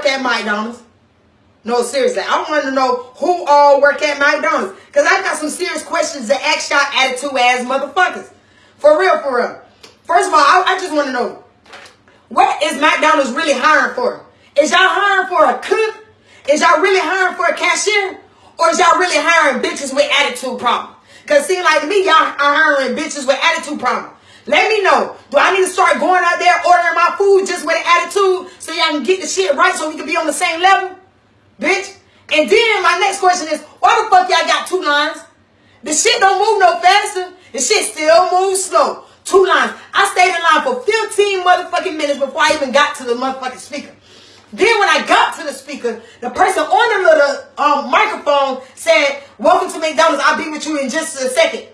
work at McDonald's? No, seriously. I want to know who all work at McDonald's. Because I got some serious questions to ask y'all attitude ass motherfuckers. For real, for real. First of all, I, I just want to know. What is McDonald's really hiring for? Is y'all hiring for a cook? Is y'all really hiring for a cashier? Or is y'all really hiring bitches with attitude problems? Because seem like me, y'all are hiring bitches with attitude problems. Let me know. Do I need to start going out there ordering my food just with an attitude y'all get the shit right so we can be on the same level? Bitch. And then my next question is, why the fuck y'all got two lines? The shit don't move no faster. The shit still moves slow. Two lines. I stayed in line for 15 motherfucking minutes before I even got to the motherfucking speaker. Then when I got to the speaker, the person on the little um, microphone said, welcome to McDonald's. I'll be with you in just a second.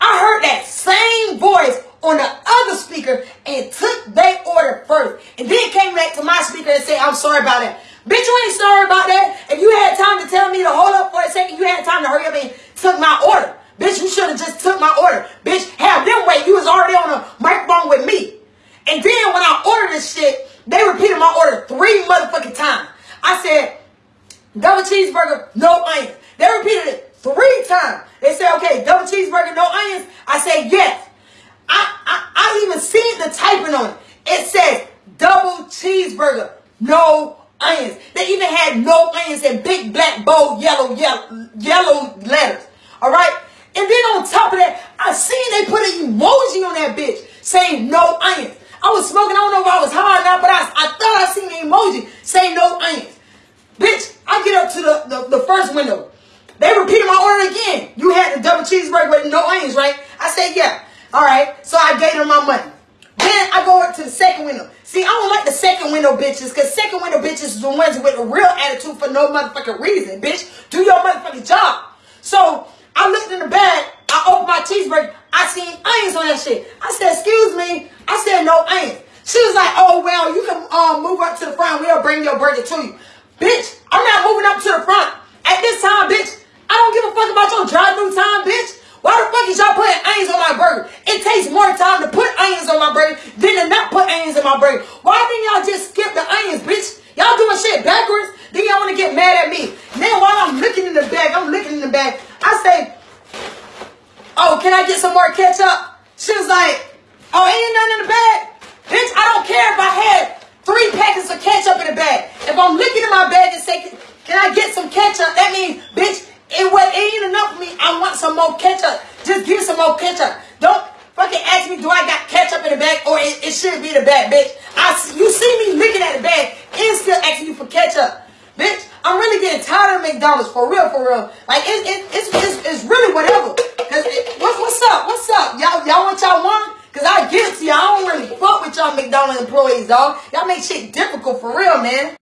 I heard that same voice on the other speaker and took their order first. And then came back speaker and said, I'm sorry about that. Bitch, you ain't sorry about that. If you had time to tell me to hold up for a second, you had time to hurry up and took my order. Bitch, you should have just took my order. Bitch, have them wait. You was already on a microphone with me. And then when I ordered this shit, they repeated my order three motherfucking times. I said, double cheeseburger, no onions. They repeated it three times. They said, okay, double cheeseburger, no onions. I said, yes. I, I, I even seen the typing on it. It says double cheeseburger, no onions. They even had no onions in big black bold yellow yellow yellow letters. All right. And then on top of that, I seen they put an emoji on that bitch saying no onions. I was smoking. I don't know if I was high or not, but I, I thought I seen the emoji saying no onions. Bitch, I get up to the, the, the first window. They repeated my order again. You had the double cheeseburger with no onions, right? I said, yeah. All right. So I gave them my money. To the second window. See, I don't like the second window bitches because second window bitches is the ones with a real attitude for no motherfucking reason, bitch. Do your motherfucking job. So I looked in the bag. I opened my cheeseburger. I seen onions on that shit. I said, excuse me. I said, no onions. She was like, oh, well, you can uh, move up to the front. We'll bring your burger to you. Bitch, I'm not moving up to the front. At this time, bitch, I don't give a fuck about your drive-through time, bitch. Why the fuck is y'all putting onions on my burger? It takes more time to put onions on my burger than to not put onions in my burger. Why didn't y'all just skip the onions, bitch? Y'all doing shit backwards? Then y'all want to get mad at me. Then while I'm looking in the bag, I'm looking in the bag. I say, oh, can I get some more ketchup? She was like, oh, ain't nothing in the bag? Bitch, I don't care if I had three packets of ketchup in the bag. If I'm looking in my bag and say, can I get some ketchup? That means, bitch, it, it ain't enough for me. I want some more ketchup. Just give some more ketchup. Don't fucking ask me, do I got ketchup the bag or it, it should be the bag, bitch. I, you see me looking at the bag and still asking you for ketchup. Bitch, I'm really getting tired of McDonald's for real, for real. Like, it, it, it's, it's, it's really whatever. Cause it, what, what's up? What's up? Y'all, y'all want y'all want? Cause I get it to y'all. I don't really fuck with y'all McDonald's employees, dog. Y'all make shit difficult for real, man.